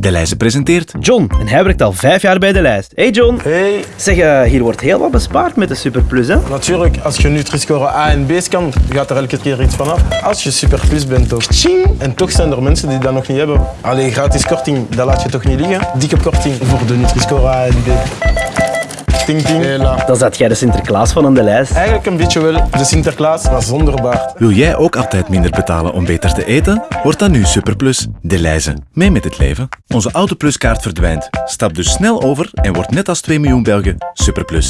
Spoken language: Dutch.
Lijze presenteert John, en hij werkt al vijf jaar bij de lijst. Hey John. Hey, Zeg, eh, hier wordt heel wat bespaard met de Superplus, hè? natuurlijk, als je Nutri-score A en B kan, gaat er elke keer iets vanaf. Als je superplus bent, toch tjing. En toch zijn er mensen die dat nog niet hebben. Allee, gratis korting, dat laat je toch niet liggen. Dikke korting voor de Nutri-score A en B. Ting, ting. Hela. Dan zat jij de Sinterklaas van aan de lijst. Eigenlijk een beetje wel de Sinterklaas, maar zonder baard. Wil jij ook altijd minder betalen om beter te eten? Word dan nu Superplus, de Lijze. Mee met het leven. Onze Autopluskaart verdwijnt. Stap dus snel over en word net als 2 miljoen Belgen Superplus.